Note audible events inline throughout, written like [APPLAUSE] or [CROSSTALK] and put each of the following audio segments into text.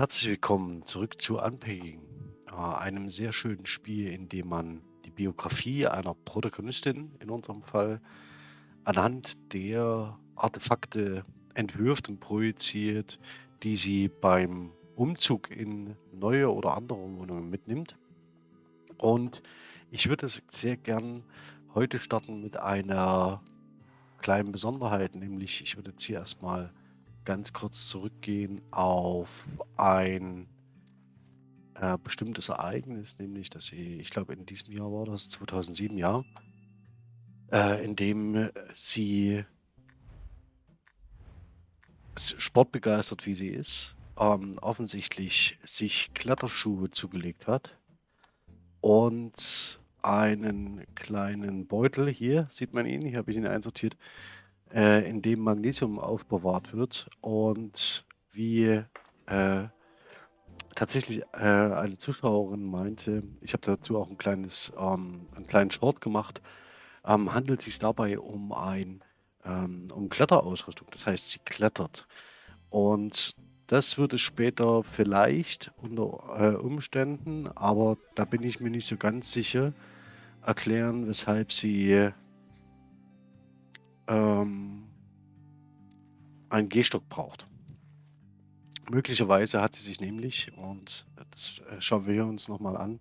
Herzlich willkommen zurück zu Unpacking, äh, einem sehr schönen Spiel, in dem man die Biografie einer Protagonistin, in unserem Fall, anhand der Artefakte entwirft und projiziert, die sie beim Umzug in neue oder andere Wohnungen mitnimmt. Und ich würde es sehr gern heute starten mit einer kleinen Besonderheit, nämlich ich würde jetzt hier erstmal ganz kurz zurückgehen auf ein äh, bestimmtes Ereignis, nämlich, dass sie, ich glaube, in diesem Jahr war das, 2007, ja, äh, in dem sie sportbegeistert, wie sie ist, ähm, offensichtlich sich Kletterschuhe zugelegt hat und einen kleinen Beutel, hier sieht man ihn, hier habe ich ihn einsortiert, äh, in dem Magnesium aufbewahrt wird und wie äh, tatsächlich äh, eine Zuschauerin meinte, ich habe dazu auch ein kleines, ähm, einen kleinen Short gemacht, ähm, handelt es sich dabei um ein ähm, um Kletterausrüstung. Das heißt, sie klettert. Und das würde später vielleicht unter äh, Umständen, aber da bin ich mir nicht so ganz sicher, erklären, weshalb sie ähm, einen Gehstock braucht. Möglicherweise hat sie sich nämlich, und das äh, schauen wir uns nochmal an,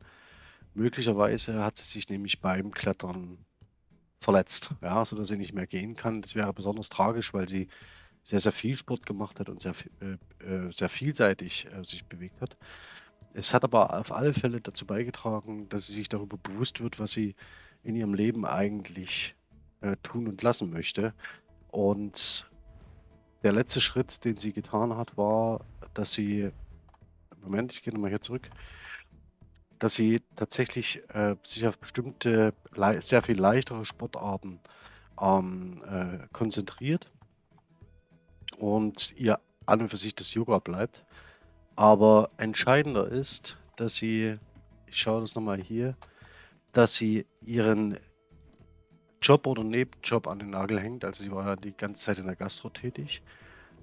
möglicherweise hat sie sich nämlich beim Klettern verletzt, ja, sodass sie nicht mehr gehen kann. Das wäre besonders tragisch, weil sie sehr, sehr viel Sport gemacht hat und sehr, äh, äh, sehr vielseitig äh, sich bewegt hat. Es hat aber auf alle Fälle dazu beigetragen, dass sie sich darüber bewusst wird, was sie in ihrem Leben eigentlich äh, tun und lassen möchte. Und der letzte Schritt, den sie getan hat, war, dass sie, Moment, ich gehe nochmal hier zurück, dass sie tatsächlich äh, sich auf bestimmte, sehr viel leichtere Sportarten ähm, äh, konzentriert und ihr an und für sich das Yoga bleibt. Aber entscheidender ist, dass sie, ich schaue das nochmal hier, dass sie ihren Job oder Nebenjob an den Nagel hängt. Also sie war ja die ganze Zeit in der Gastro tätig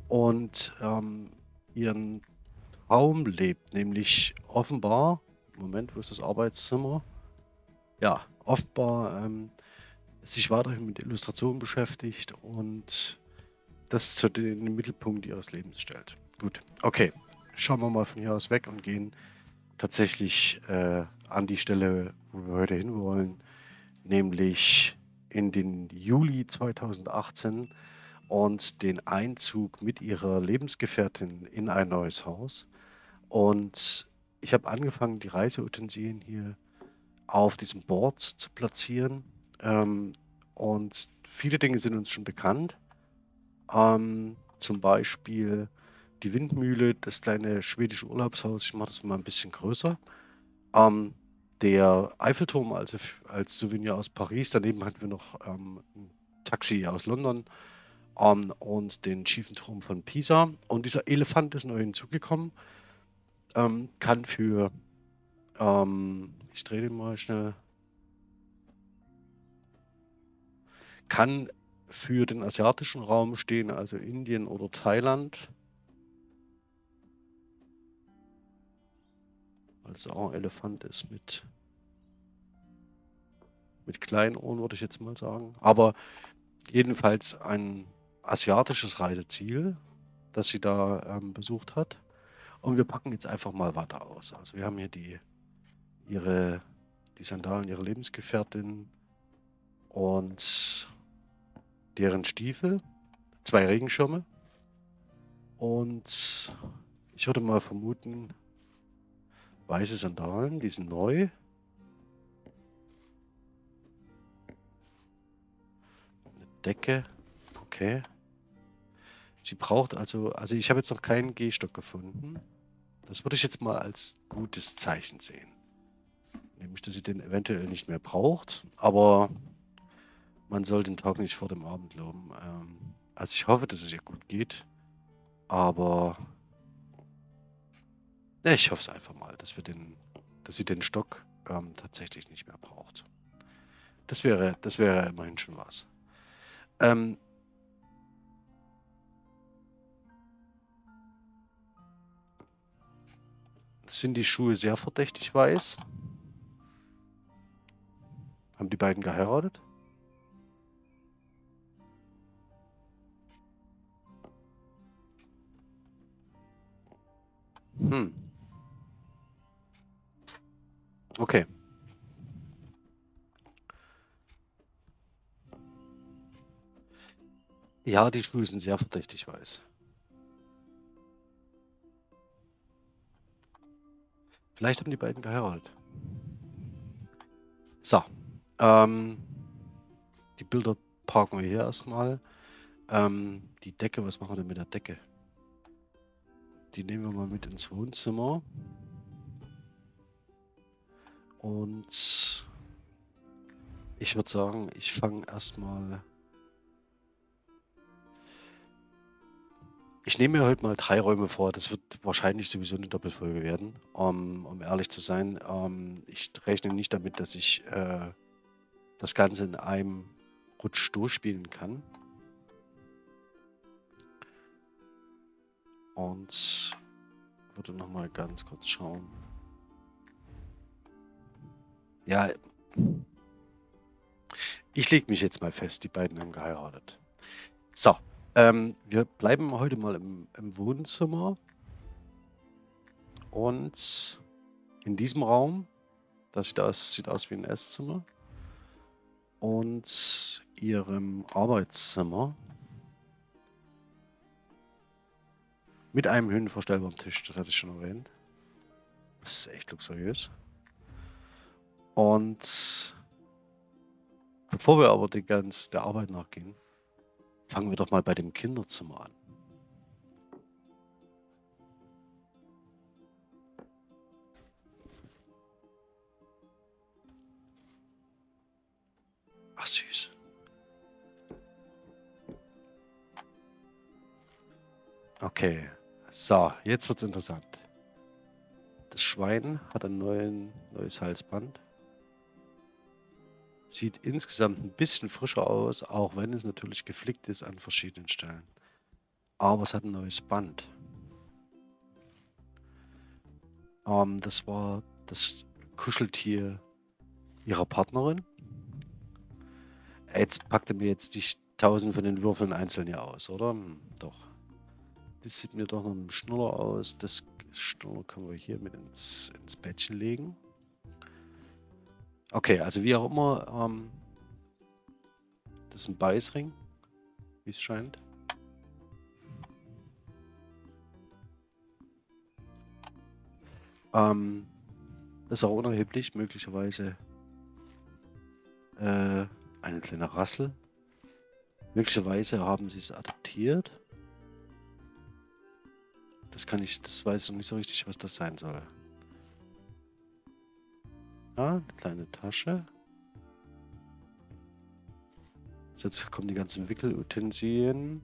und ähm, ihren Traum lebt, nämlich offenbar, Moment, wo ist das Arbeitszimmer? Ja, offenbar ähm, sich weiterhin mit Illustrationen beschäftigt und das zu den Mittelpunkt ihres Lebens stellt. Gut, okay, schauen wir mal von hier aus weg und gehen tatsächlich äh, an die Stelle, wo wir heute hinwollen, nämlich in den Juli 2018 und den Einzug mit ihrer Lebensgefährtin in ein neues Haus. Und ich habe angefangen, die Reiseutensilien hier auf diesem Board zu platzieren. Ähm, und viele Dinge sind uns schon bekannt. Ähm, zum Beispiel die Windmühle, das kleine schwedische Urlaubshaus. Ich mache das mal ein bisschen größer. Ähm, der Eiffelturm als, als Souvenir aus Paris. Daneben hatten wir noch ähm, ein Taxi aus London ähm, und den schiefen Turm von Pisa. Und dieser Elefant ist neu hinzugekommen. Ähm, kann für, ähm, ich drehe den mal schnell, kann für den asiatischen Raum stehen, also Indien oder Thailand. Es auch ein Elefant ist mit, mit kleinen Ohren, würde ich jetzt mal sagen. Aber jedenfalls ein asiatisches Reiseziel, das sie da ähm, besucht hat. Und wir packen jetzt einfach mal weiter aus. Also wir haben hier die, ihre, die Sandalen ihrer Lebensgefährtin und deren Stiefel, zwei Regenschirme. Und ich würde mal vermuten, Weiße Sandalen, die sind neu. Eine Decke. Okay. Sie braucht also, also ich habe jetzt noch keinen Gehstock gefunden. Das würde ich jetzt mal als gutes Zeichen sehen. Nämlich, dass sie den eventuell nicht mehr braucht, aber man soll den Tag nicht vor dem Abend loben. Ähm, also ich hoffe, dass es ihr gut geht, aber ja, ich hoffe es einfach mal, dass wir den, dass sie den Stock ähm, tatsächlich nicht mehr braucht. Das wäre, das wäre immerhin schon was. Ähm, sind die Schuhe sehr verdächtig weiß. Haben die beiden geheiratet? Hm. Okay. Ja, die Schuhe sind sehr verdächtig weiß. Vielleicht haben die beiden geheiratet. So. Ähm, die Bilder parken wir hier erstmal. Ähm, die Decke, was machen wir denn mit der Decke? Die nehmen wir mal mit ins Wohnzimmer. Und ich würde sagen, ich fange erstmal Ich nehme mir heute mal drei Räume vor. Das wird wahrscheinlich sowieso eine Doppelfolge werden, um, um ehrlich zu sein. Ähm, ich rechne nicht damit, dass ich äh, das Ganze in einem Rutsch durchspielen kann. Und würde noch mal ganz kurz schauen. Ja, ich lege mich jetzt mal fest, die beiden haben geheiratet. So, ähm, wir bleiben heute mal im, im Wohnzimmer. Und in diesem Raum, das sieht aus, sieht aus wie ein Esszimmer. Und ihrem Arbeitszimmer. Mit einem höhenverstellbaren Tisch, das hatte ich schon erwähnt. Das ist echt luxuriös. Und bevor wir aber die ganz der Arbeit nachgehen, Fangen wir doch mal bei dem Kinderzimmer an. Ach süß. Okay, so, jetzt wird's interessant. Das Schwein hat ein neuen, neues Halsband. Sieht insgesamt ein bisschen frischer aus, auch wenn es natürlich geflickt ist an verschiedenen Stellen. Aber es hat ein neues Band. Ähm, das war das Kuscheltier ihrer Partnerin. Jetzt packt er mir jetzt die tausend von den Würfeln einzeln hier aus, oder? Hm, doch. Das sieht mir doch noch ein Schnuller aus. Das Schnuller können wir hier mit ins, ins Bettchen legen. Okay, also wie auch immer, ähm, das ist ein Beißring, wie es scheint. Ähm, das ist auch unerheblich, möglicherweise äh, eine kleine Rassel. Möglicherweise haben sie es adaptiert. Das kann ich, das weiß ich noch nicht so richtig, was das sein soll. Ja, eine kleine Tasche. Jetzt kommen die ganzen Wickelutensilien.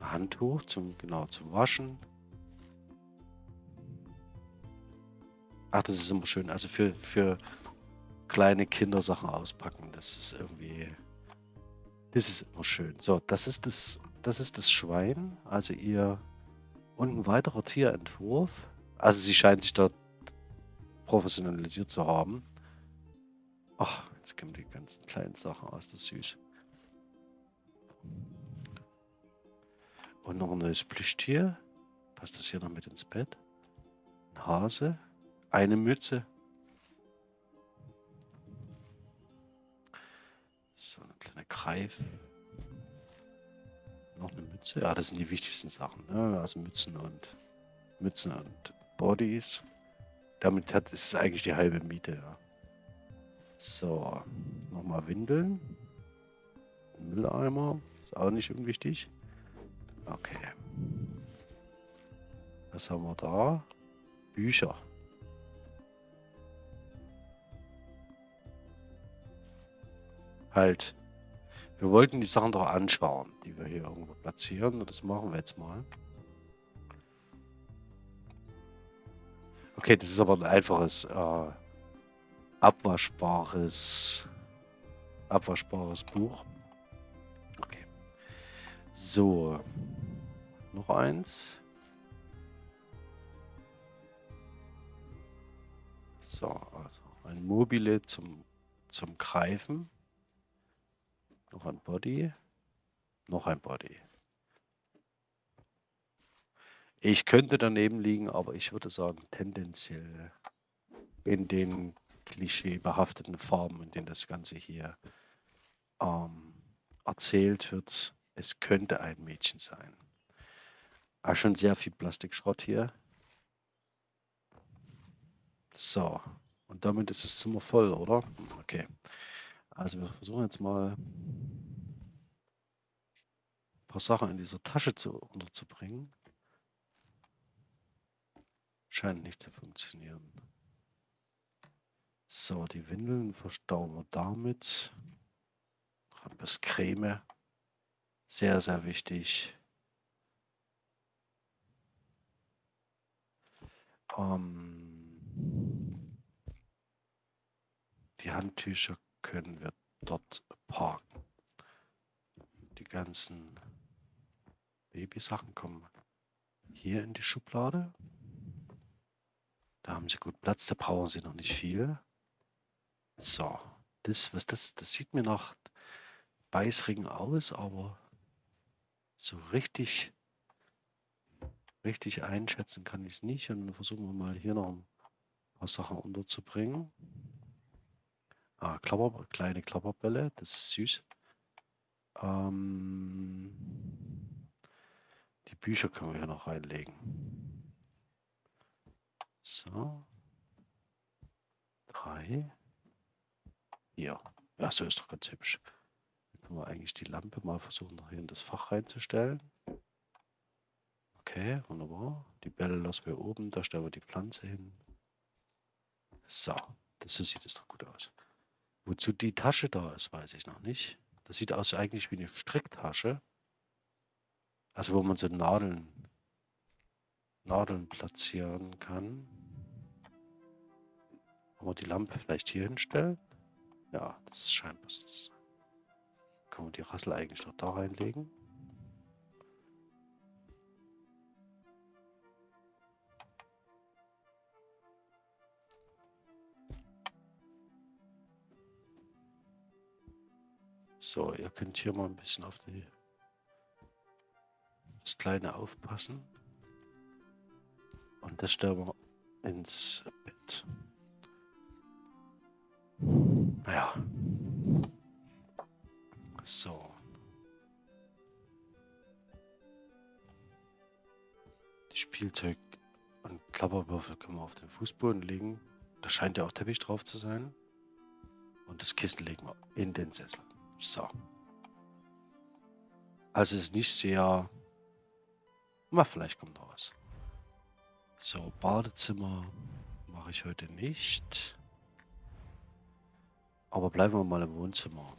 Ein Handtuch zum genau zum Waschen. Ach, das ist immer schön. Also für, für kleine Kindersachen auspacken. Das ist irgendwie. Das ist immer schön. So, das ist das, das ist das Schwein. Also ihr. Und ein weiterer Tierentwurf. Also sie scheint sich dort professionalisiert zu haben. Ach, jetzt kommen die ganzen kleinen Sachen aus, das ist süß. Und noch ein neues Plüschtier. Passt das hier noch mit ins Bett? Ein Hase. Eine Mütze. So, eine kleine Greif. Noch eine Mütze. Ja, das sind die wichtigsten Sachen. Ne? Also Mützen und Mützen und Bodies. Damit hat es eigentlich die halbe Miete, ja. So, nochmal Windeln. Mülleimer, ist auch nicht unwichtig. Okay. Was haben wir da? Bücher. Halt. Wir wollten die Sachen doch anschauen, die wir hier irgendwo platzieren. Und das machen wir jetzt mal. Okay, das ist aber ein einfaches, äh, abwaschbares, abwaschbares Buch. Okay. So. Noch eins. So, also ein Mobile zum, zum Greifen. Noch ein Body. Noch ein Body. Ich könnte daneben liegen, aber ich würde sagen, tendenziell in den klischeebehafteten Farben, in denen das Ganze hier ähm, erzählt wird, es könnte ein Mädchen sein. Ah, schon sehr viel Plastikschrott hier. So, und damit ist das Zimmer voll, oder? Okay. Also wir versuchen jetzt mal ein paar Sachen in dieser Tasche zu, unterzubringen. Scheint nicht zu funktionieren. So, die Windeln verstauen wir damit. Bisschen Creme. Sehr, sehr wichtig. Ähm, die Handtücher können wir dort parken. Die ganzen Babysachen kommen hier in die Schublade. Da haben sie gut Platz, da brauchen sie noch nicht viel. So, das, was das, das sieht mir nach Beißring aus, aber so richtig, richtig einschätzen kann ich es nicht. Und dann versuchen wir mal hier noch ein paar Sachen unterzubringen. Ah, Klapper, kleine Klapperbälle, das ist süß. Ähm, die Bücher können wir hier noch reinlegen. So. Drei. Hier. Ja, so ist doch ganz hübsch. Dann können wir eigentlich die Lampe mal versuchen, noch hier in das Fach reinzustellen. Okay, wunderbar. Die Bälle lassen wir oben, da stellen wir die Pflanze hin. So, das, so sieht es doch gut aus. Wozu die Tasche da ist, weiß ich noch nicht. Das sieht aus eigentlich wie eine Stricktasche. Also wo man so Nadeln, Nadeln platzieren kann. Kann man die Lampe vielleicht hier hinstellen? Ja, das scheint was zu sein. Kann man die Rassel eigentlich noch da reinlegen? So, ihr könnt hier mal ein bisschen auf die, das Kleine aufpassen. Und das stellen wir ins Bett. Naja. So. Die Spielzeug und Klapperwürfel können wir auf den Fußboden legen. Da scheint ja auch Teppich drauf zu sein. Und das Kissen legen wir in den Sessel. So. Also es ist nicht sehr... Na, vielleicht kommt noch was. So, Badezimmer mache ich heute nicht. Aber bleiben wir mal im Wohnzimmer.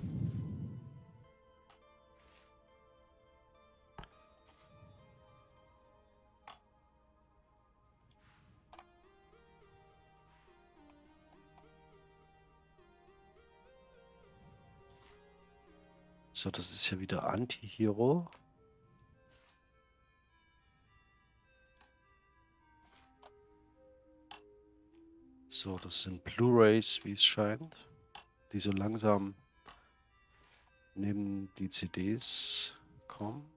So, das ist ja wieder Anti-Hero. So, das sind Blu-rays, wie es scheint, die so langsam neben die CDs kommen.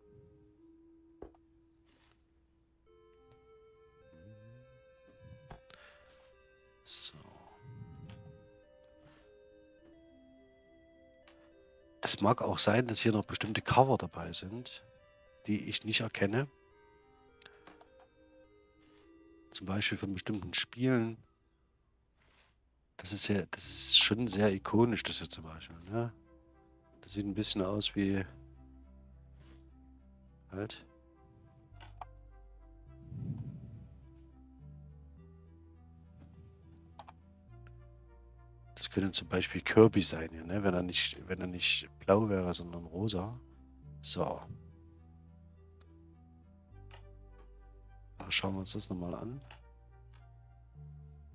So. Es mag auch sein, dass hier noch bestimmte Cover dabei sind, die ich nicht erkenne. Zum Beispiel von bestimmten Spielen. Das ist ja, das ist schon sehr ikonisch, das hier zum Beispiel. Ne? Das sieht ein bisschen aus wie halt Das könnte zum Beispiel Kirby sein hier, ne? Wenn er nicht, wenn er nicht blau wäre, sondern rosa. So. Schauen wir uns das nochmal an.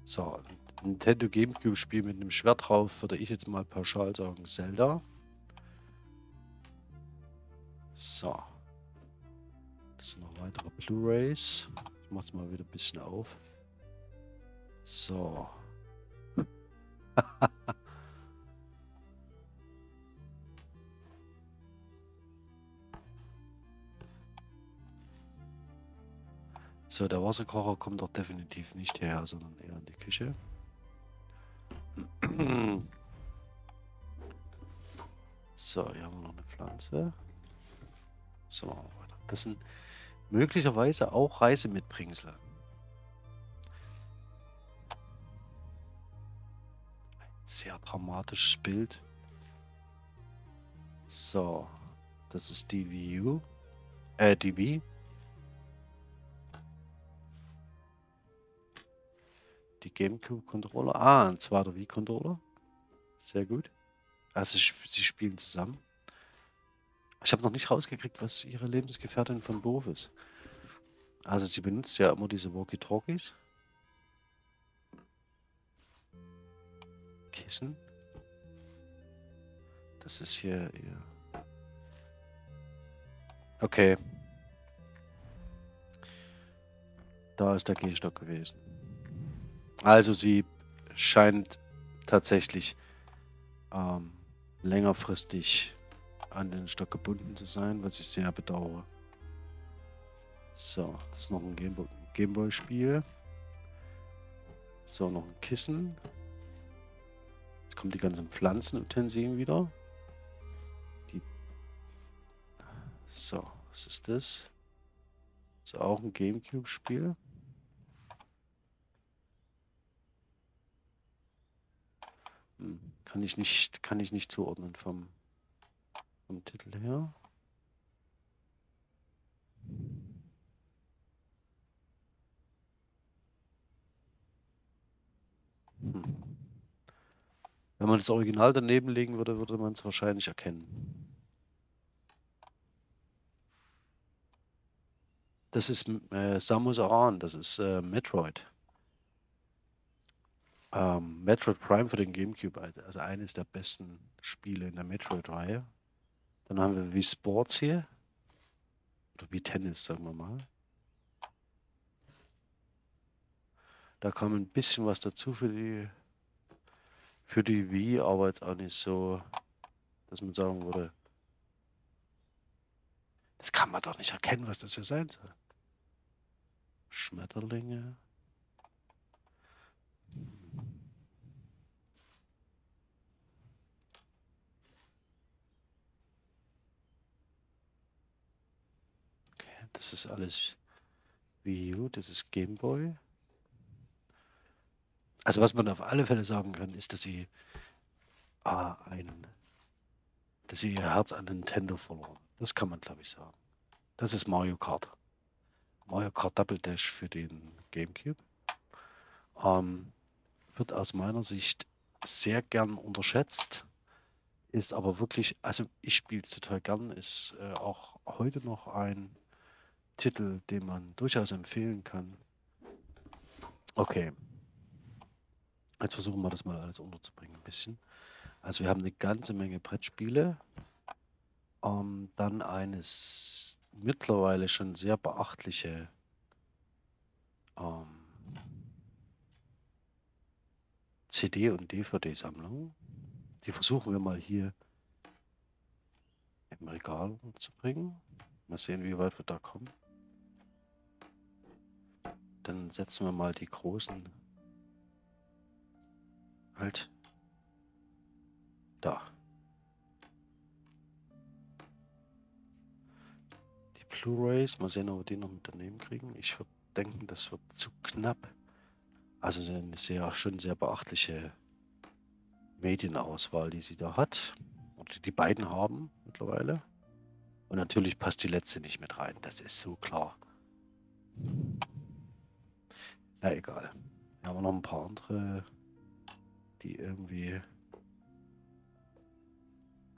So, Nintendo Gamecube Spiel mit einem Schwert drauf, würde ich jetzt mal pauschal sagen, Zelda. So. Das sind noch weitere Blu-Rays. Ich mach's mal wieder ein bisschen auf. So. [LAUGHS] so, der Wasserkocher kommt doch definitiv nicht hierher, sondern eher in die Küche. So, hier haben wir noch eine Pflanze. So, das sind möglicherweise auch Reisemitbringsel. Ein sehr dramatisches Bild. So, das ist DVU. Äh, DB. Die GameCube-Controller. Ah, ein zweiter Wii-Controller. Sehr gut. Also sie spielen zusammen. Ich habe noch nicht rausgekriegt, was ihre Lebensgefährtin von Beruf ist. Also sie benutzt ja immer diese Walkie-Talkies. Kissen. Das ist hier ihr... Okay. Da ist der Gehstock gewesen. Also sie scheint tatsächlich ähm, längerfristig an den Stock gebunden zu sein, was ich sehr bedauere. So, das ist noch ein Gameboy-Spiel. So, noch ein Kissen. Jetzt kommen die ganzen Pflanzenutensilien wieder. Die so, was ist das? Das ist auch ein Gamecube-Spiel. Kann ich nicht, kann ich nicht zuordnen vom vom Titel her. Hm. Wenn man das Original daneben legen würde, würde man es wahrscheinlich erkennen. Das ist äh, Samus Aran, das ist äh, Metroid. Ähm, Metroid Prime für den Gamecube, also eines der besten Spiele in der Metroid-Reihe. Dann haben wir wie Sports hier. Oder wie Tennis, sagen wir mal. Da kam ein bisschen was dazu für die für die Wii, aber jetzt auch nicht so, dass man sagen würde, das kann man doch nicht erkennen, was das hier sein soll. Schmetterlinge. Das ist alles Wii U, das ist Game Boy. Also was man auf alle Fälle sagen kann, ist, dass sie ah, ein, dass sie ihr Herz an Nintendo verloren. Das kann man, glaube ich, sagen. Das ist Mario Kart. Mario Kart Double Dash für den GameCube. Ähm, wird aus meiner Sicht sehr gern unterschätzt. Ist aber wirklich, also ich spiele es total gern, ist äh, auch heute noch ein Titel, den man durchaus empfehlen kann. Okay. Jetzt versuchen wir das mal alles unterzubringen ein bisschen. Also wir haben eine ganze Menge Brettspiele. Ähm, dann eine mittlerweile schon sehr beachtliche ähm, CD- und DVD-Sammlung. Die versuchen wir mal hier im Regal zu bringen. Mal sehen, wie weit wir da kommen. Dann setzen wir mal die großen halt da. Die Blu-rays, mal sehen, ob wir die noch mit daneben kriegen. Ich würde denken, das wird zu knapp. Also eine sehr, schon sehr beachtliche Medienauswahl, die sie da hat. Und die beiden haben mittlerweile. Und natürlich passt die letzte nicht mit rein. Das ist so klar. Na egal. Wir haben noch ein paar andere, die irgendwie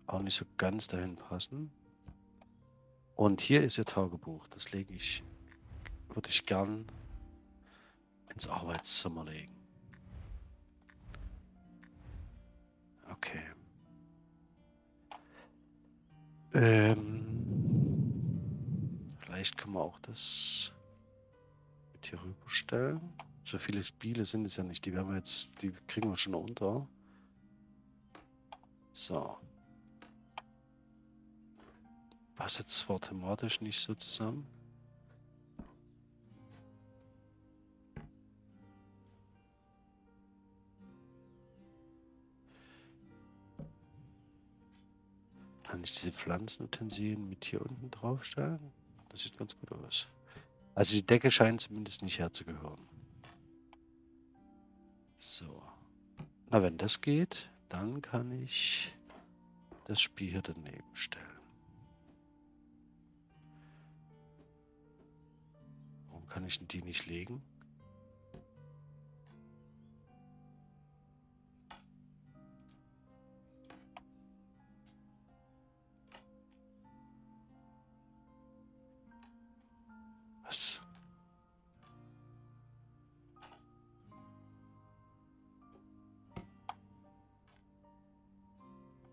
auch nicht so ganz dahin passen. Und hier ist ihr Tagebuch. Das lege ich, würde ich gern ins Arbeitszimmer legen. Okay. Ähm, Vielleicht kann man auch das hier rüberstellen. So viele Spiele sind es ja nicht. Die werden wir jetzt, die kriegen wir schon unter. So. Passt jetzt zwar thematisch nicht so zusammen. Kann ich diese Pflanzenutensilien mit hier unten draufstellen? Das sieht ganz gut aus. Also die Decke scheint zumindest nicht herzugehören. So. Na, wenn das geht, dann kann ich das Spiel hier daneben stellen. Warum kann ich die nicht legen?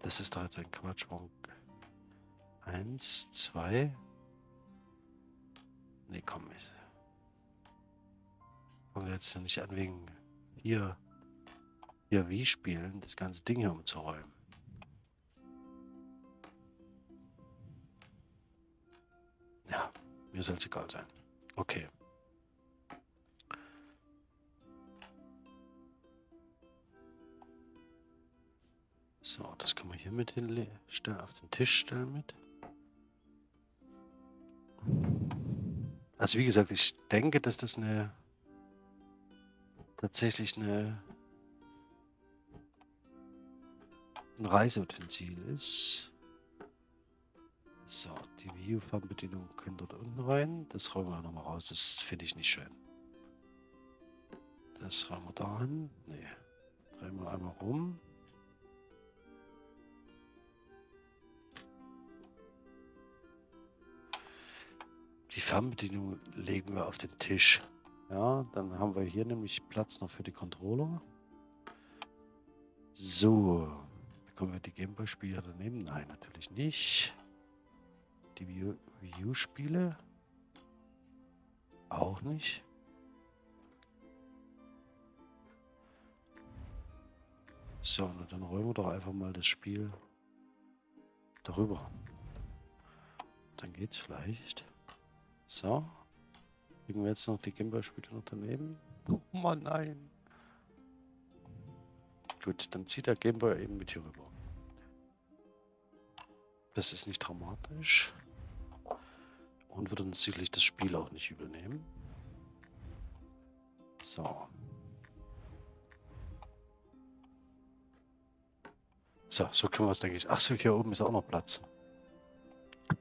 Das ist doch jetzt ein Quatsch. Eins, zwei. Nee, komm. Ich fange jetzt nicht an, wegen vier, vier Wii-Spielen das ganze Ding hier umzuräumen. Ja, mir soll es egal sein. Okay. Hier mit hinstellen, auf den Tisch stellen mit. Also wie gesagt, ich denke, dass das eine tatsächlich eine ein Reiseutensil ist. So, die View-Fernbedienung können dort unten rein. Das räumen wir nochmal raus. Das finde ich nicht schön. Das räumen wir da hin. Nee. Drehen wir einmal rum. Die Fernbedienung legen wir auf den Tisch. Ja, dann haben wir hier nämlich Platz noch für die Controller. So. Bekommen wir die Gameboy-Spiele daneben? Nein, natürlich nicht die Wii U-Spiele? Auch nicht. So, na dann räumen wir doch einfach mal das Spiel darüber. Dann geht's vielleicht. So. Kriegen wir jetzt noch die Gameboy-Spiele noch daneben? Oh Mann, nein. Gut, dann zieht der Gameboy eben mit hier rüber. Das ist nicht dramatisch und würde uns sicherlich das Spiel auch nicht übernehmen. So. So, so können wir es, denke ich. Achso, hier oben ist auch noch Platz.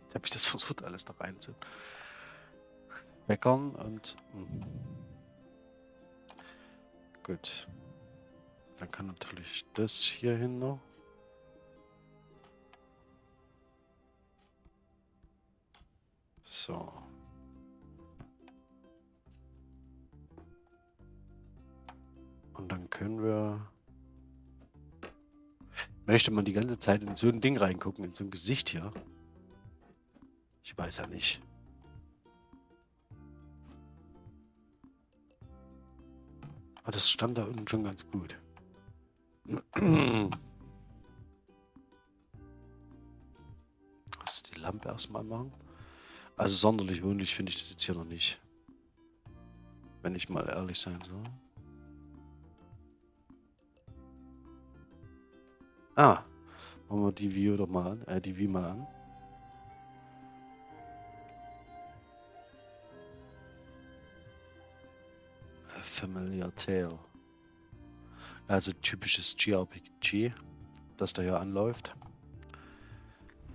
Jetzt habe ich das versucht, alles da rein zu meckern und... Hm. Gut. Dann kann natürlich das hier hin noch. So. Und dann können wir... Möchte man die ganze Zeit in so ein Ding reingucken, in so ein Gesicht hier? Ich weiß ja nicht. Aber das stand da unten schon ganz gut. Du die Lampe erstmal machen? Also sonderlich wohnlich finde ich das jetzt hier noch nicht. Wenn ich mal ehrlich sein soll. Ah, machen wir die View doch mal an, äh, die View mal an. Familiar Tale. Also typisches GRPG, das da hier anläuft.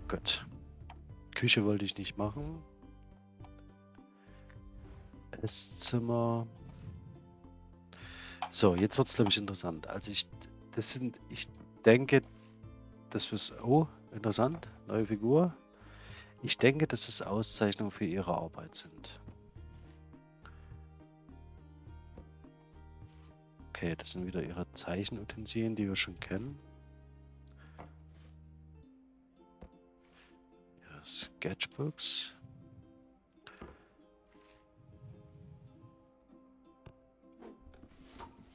Gut. Küche wollte ich nicht machen. Esszimmer. So, jetzt wird es, glaube ich, interessant. Also ich, das sind, ich denke, das ist, oh, interessant, neue Figur. Ich denke, dass es Auszeichnungen für ihre Arbeit sind. Okay, das sind wieder ihre Zeichenutensilien, die wir schon kennen. Ihre Sketchbooks.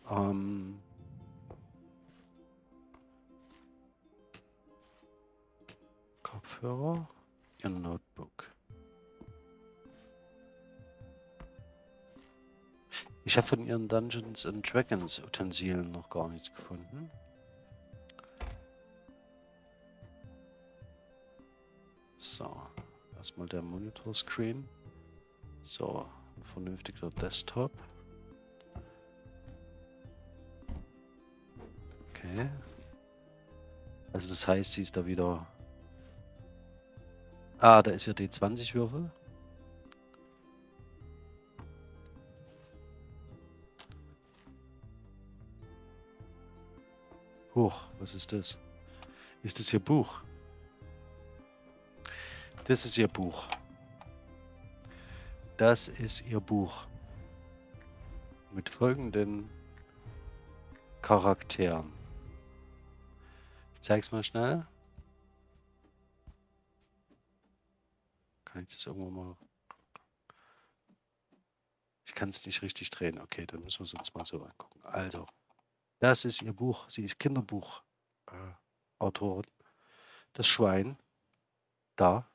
Ähm Kopfhörer. Ihr Not Habe von ihren Dungeons and Dragons Utensilien noch gar nichts gefunden. So, erstmal der Monitor-Screen. So, ein vernünftiger Desktop. Okay. Also das heißt, sie ist da wieder... Ah, da ist ja D20-Würfel. Huch, was ist das? Ist das Ihr Buch? Das ist Ihr Buch. Das ist Ihr Buch. Mit folgenden Charakteren. Ich zeig's mal schnell. Kann ich das irgendwo mal... Ich kann es nicht richtig drehen. Okay, dann müssen wir es uns mal so angucken. Also, das ist ihr Buch. Sie ist Kinderbuchautorin. Das Schwein. Da.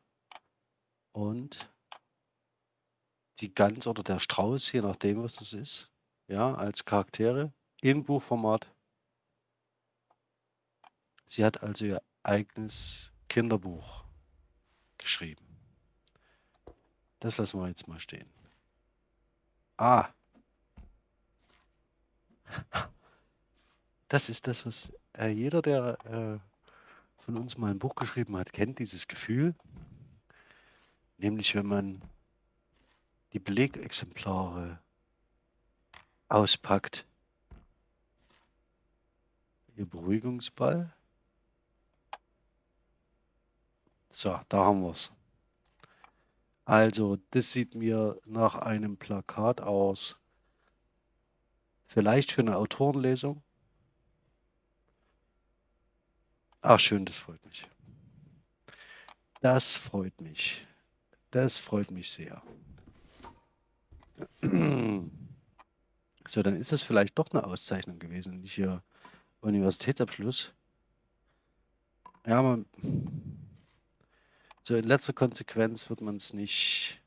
Und die Gans oder der Strauß, je nachdem, was das ist. Ja, als Charaktere in Buchformat. Sie hat also ihr eigenes Kinderbuch geschrieben. Das lassen wir jetzt mal stehen. Ah. Das ist das, was äh, jeder, der äh, von uns mal ein Buch geschrieben hat, kennt, dieses Gefühl. Nämlich, wenn man die Belegexemplare auspackt. Ihr Beruhigungsball. So, da haben wir es. Also, das sieht mir nach einem Plakat aus. Vielleicht für eine Autorenlesung. Ach schön, das freut mich. Das freut mich. Das freut mich sehr. So, dann ist das vielleicht doch eine Auszeichnung gewesen, nicht hier Universitätsabschluss. Ja, man, so in letzter Konsequenz wird man es nicht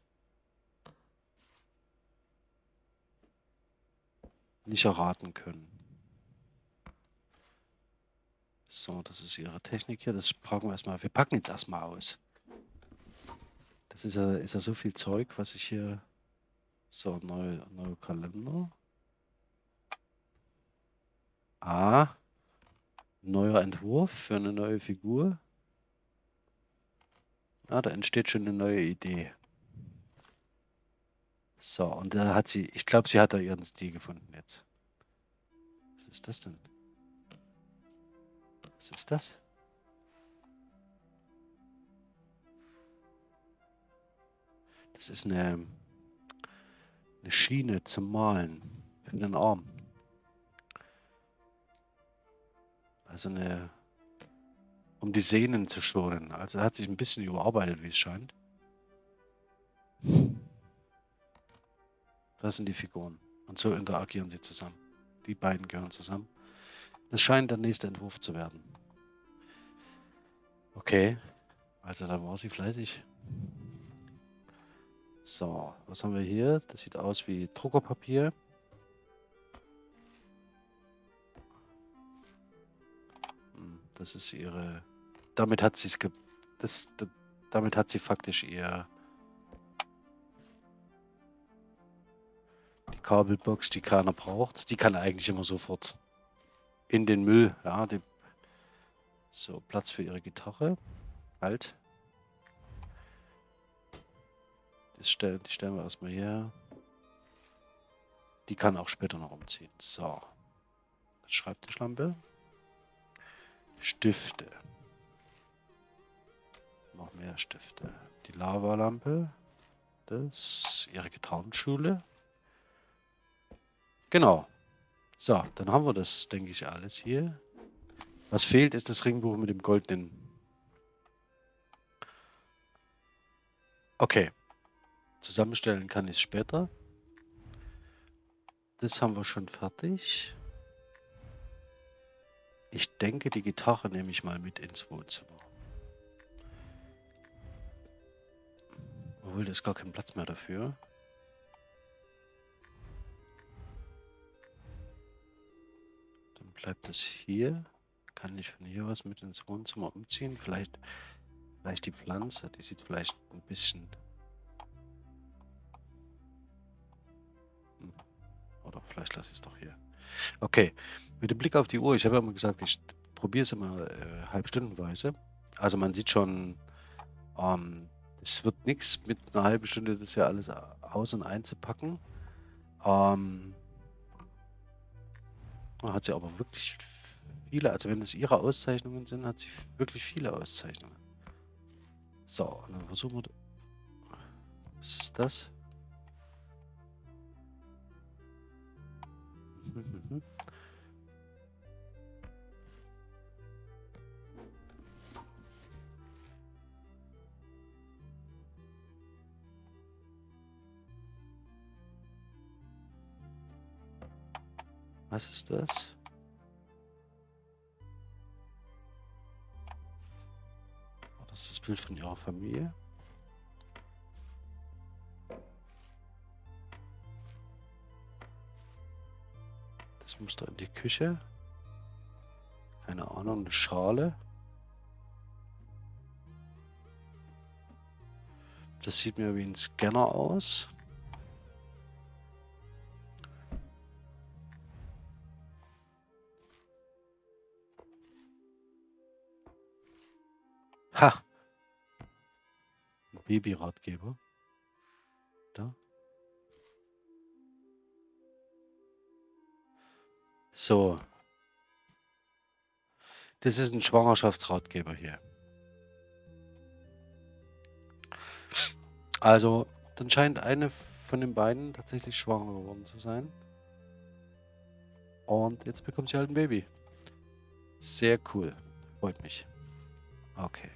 nicht erraten können. So, das ist ihre Technik hier. Das packen wir erstmal. Wir packen jetzt erstmal aus. Das ist ja, ist ja so viel Zeug, was ich hier. So, neuer neue Kalender. Ah. Neuer Entwurf für eine neue Figur. Ah, da entsteht schon eine neue Idee. So, und da hat sie, ich glaube, sie hat da ihren Stil gefunden jetzt. Was ist das denn? Was ist das? Das ist eine, eine Schiene zum Malen für den Arm. Also eine, um die Sehnen zu schonen. Also hat sich ein bisschen überarbeitet, wie es scheint. Das sind die Figuren. Und so interagieren sie zusammen. Die beiden gehören zusammen. Das scheint der nächste Entwurf zu werden. Okay. Also da war sie fleißig. So, was haben wir hier? Das sieht aus wie Druckerpapier. Hm, das ist ihre... Damit hat sie es... Das, das, damit hat sie faktisch ihr... Die Kabelbox, die keiner braucht. Die kann eigentlich immer sofort in den Müll. Ja, die, so, Platz für ihre Gitarre. Halt. Das stellen, die stellen wir erstmal her. Die kann auch später noch umziehen. So. Schreibtischlampe. Stifte. Noch mehr Stifte. Die Lavalampe. Das. Ihre Gitarrenschule. Genau. So, dann haben wir das, denke ich, alles hier. Was fehlt, ist das Ringbuch mit dem goldenen. Okay. Zusammenstellen kann ich es später. Das haben wir schon fertig. Ich denke, die Gitarre nehme ich mal mit ins Wohnzimmer. Obwohl, da ist gar kein Platz mehr dafür. Bleibt es hier. Kann ich von hier was mit ins Wohnzimmer umziehen? Vielleicht, vielleicht die Pflanze. Die sieht vielleicht ein bisschen... Hm. Oder vielleicht lasse ich es doch hier. Okay, mit dem Blick auf die Uhr, ich habe ja immer gesagt, ich probiere es immer äh, halbstundenweise. Also man sieht schon, ähm, es wird nichts mit einer halben Stunde das ja alles aus- und einzupacken. Ähm, hat sie aber wirklich viele, also wenn es ihre Auszeichnungen sind, hat sie wirklich viele Auszeichnungen. So, dann versuchen wir... Was ist das? [LAUGHS] Was ist das? Oh, das ist das Bild von ihrer Familie. Das muss da in die Küche. Keine Ahnung, eine Schale. Das sieht mir wie ein Scanner aus. Babyratgeber. Da. So. Das ist ein Schwangerschaftsratgeber hier. Also, dann scheint eine von den beiden tatsächlich schwanger geworden zu sein. Und jetzt bekommt sie halt ein Baby. Sehr cool. Freut mich. Okay.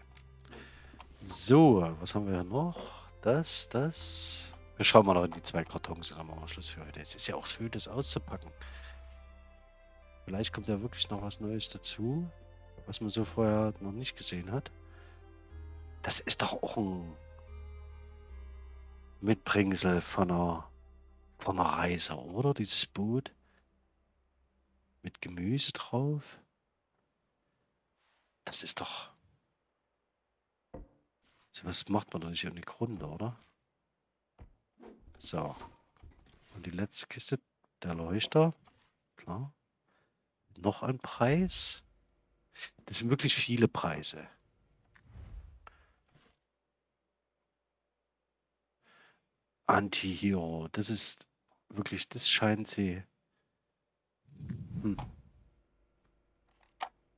So, was haben wir noch? Das, das. Wir schauen mal noch in die zwei Kartons und dann machen wir Schluss für heute. Es ist ja auch schön, das auszupacken. Vielleicht kommt ja wirklich noch was Neues dazu, was man so vorher noch nicht gesehen hat. Das ist doch auch ein Mitbringsel von einer, von einer Reise, oder? Dieses Boot mit Gemüse drauf. Das ist doch... Was macht man doch nicht ohne Grund, oder? So. Und die letzte Kiste, der Leuchter. Klar. Noch ein Preis. Das sind wirklich viele Preise. Anti-Hero. Das ist wirklich, das scheint sie. Hm.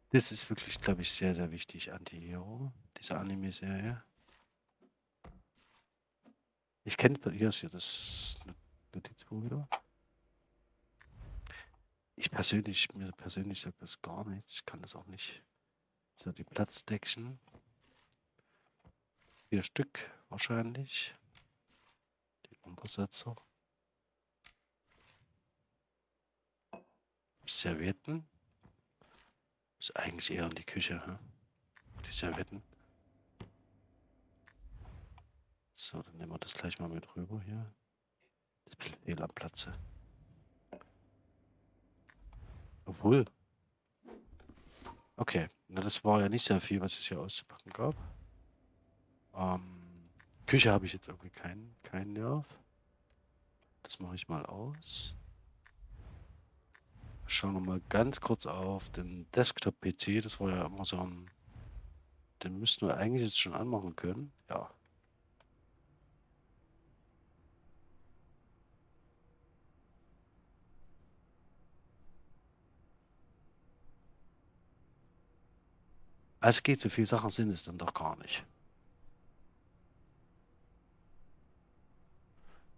Das ist wirklich, glaube ich, sehr, sehr wichtig, Anti-Hero. Diese Anime-Serie. Ich kenne, hier ist ja das Notizbuch wieder. Ich persönlich, mir persönlich sagt das gar nichts. Ich kann das auch nicht. So, die Platzdeckchen. Vier Stück wahrscheinlich. Die Untersetzer. Servietten. Ist eigentlich eher in die Küche, hm? Die Servietten. So, dann nehmen wir das gleich mal mit rüber hier. Das ist ein fehl am Platze. Obwohl. Okay, na das war ja nicht sehr viel, was es hier auszupacken gab. Ähm, Küche habe ich jetzt irgendwie keinen keinen Nerv. Das mache ich mal aus. Schauen wir mal ganz kurz auf den Desktop-PC. Das war ja immer so ein... Den müssten wir eigentlich jetzt schon anmachen können. Ja. Es geht, so viele Sachen sind es dann doch gar nicht.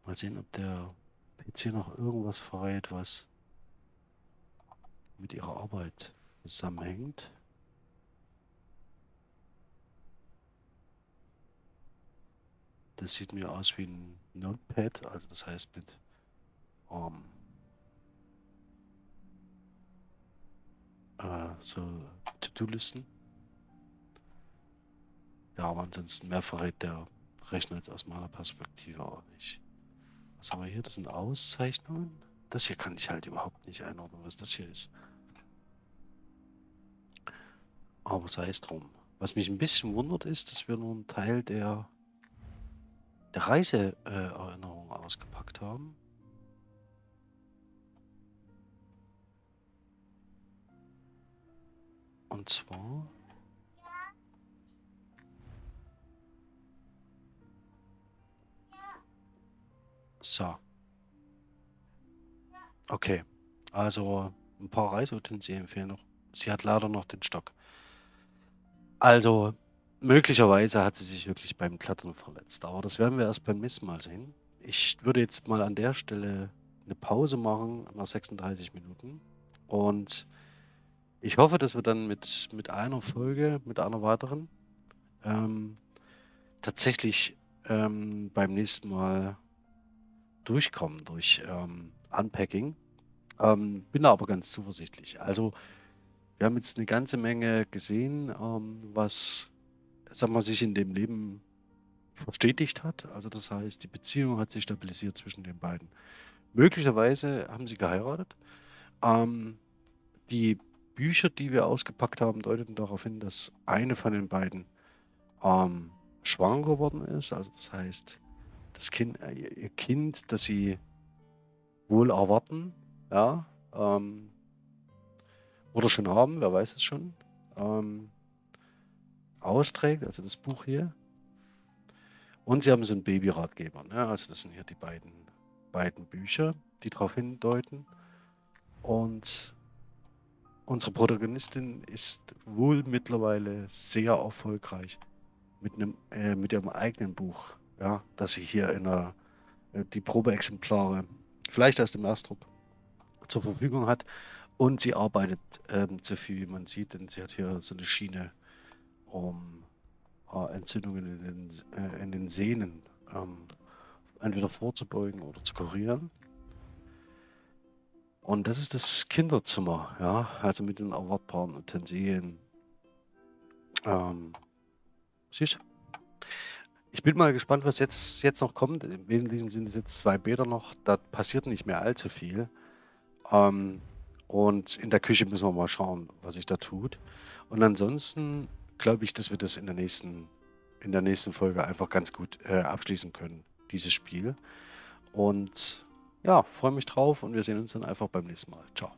Mal sehen, ob der PC noch irgendwas verrät, was mit ihrer Arbeit zusammenhängt. Das sieht mir aus wie ein Notepad, also das heißt mit ähm, äh, so To-Do-Listen. Ja, aber ansonsten mehr verrät der Rechner jetzt aus meiner Perspektive auch nicht. Was haben wir hier? Das sind Auszeichnungen. Das hier kann ich halt überhaupt nicht einordnen, was das hier ist. Aber sei es drum. Was mich ein bisschen wundert ist, dass wir nur einen Teil der, der Reiseerinnerung äh, ausgepackt haben. Und zwar... So. Okay. Also ein paar Reiseutensilien fehlen noch. Sie hat leider noch den Stock. Also, möglicherweise hat sie sich wirklich beim Klettern verletzt, aber das werden wir erst beim nächsten Mal sehen. Ich würde jetzt mal an der Stelle eine Pause machen nach 36 Minuten und ich hoffe, dass wir dann mit, mit einer Folge, mit einer weiteren, ähm, tatsächlich ähm, beim nächsten Mal durchkommen durch ähm, Unpacking. Ähm, bin aber ganz zuversichtlich. Also wir haben jetzt eine ganze Menge gesehen, ähm, was, sag mal, sich in dem Leben verstetigt hat. Also das heißt, die Beziehung hat sich stabilisiert zwischen den beiden. Möglicherweise haben sie geheiratet. Ähm, die Bücher, die wir ausgepackt haben, deuten darauf hin, dass eine von den beiden ähm, schwanger geworden ist. Also das heißt, das Kind, äh, ihr Kind, das sie wohl erwarten, ja, ähm, oder schon haben, wer weiß es schon, ähm, austrägt, also das Buch hier. Und sie haben so einen Babyratgeber. Ne? Also das sind hier die beiden, beiden Bücher, die darauf hindeuten. Und unsere Protagonistin ist wohl mittlerweile sehr erfolgreich mit, einem, äh, mit ihrem eigenen Buch, ja, das sie hier in der, äh, die Probeexemplare, vielleicht aus dem Erstdruck, zur Verfügung hat. Und sie arbeitet ähm, zu viel, wie man sieht, denn sie hat hier so eine Schiene, um äh, Entzündungen in den, äh, in den Sehnen ähm, entweder vorzubeugen oder zu kurieren. Und das ist das Kinderzimmer, ja, also mit den erwartbaren Utensilien. Ähm, süß. Ich bin mal gespannt, was jetzt, jetzt noch kommt. Im Wesentlichen sind es jetzt zwei Bäder noch, da passiert nicht mehr allzu viel. Ähm, und in der Küche müssen wir mal schauen, was sich da tut. Und ansonsten glaube ich, dass wir das in der nächsten, in der nächsten Folge einfach ganz gut äh, abschließen können, dieses Spiel. Und ja, freue mich drauf und wir sehen uns dann einfach beim nächsten Mal. Ciao.